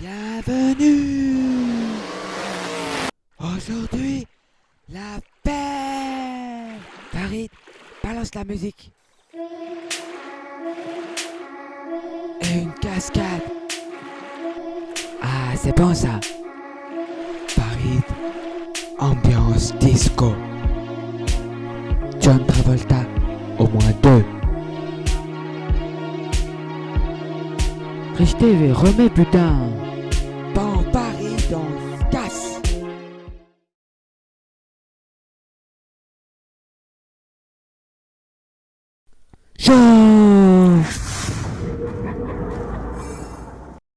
Bienvenue Aujourd'hui, la paix Farid, balance la musique. Et une cascade. Ah, c'est bon ça. Farid, ambiance disco. John Travolta, au moins deux. Rich TV, remets putain Bon, Paris, se casse. Chauffe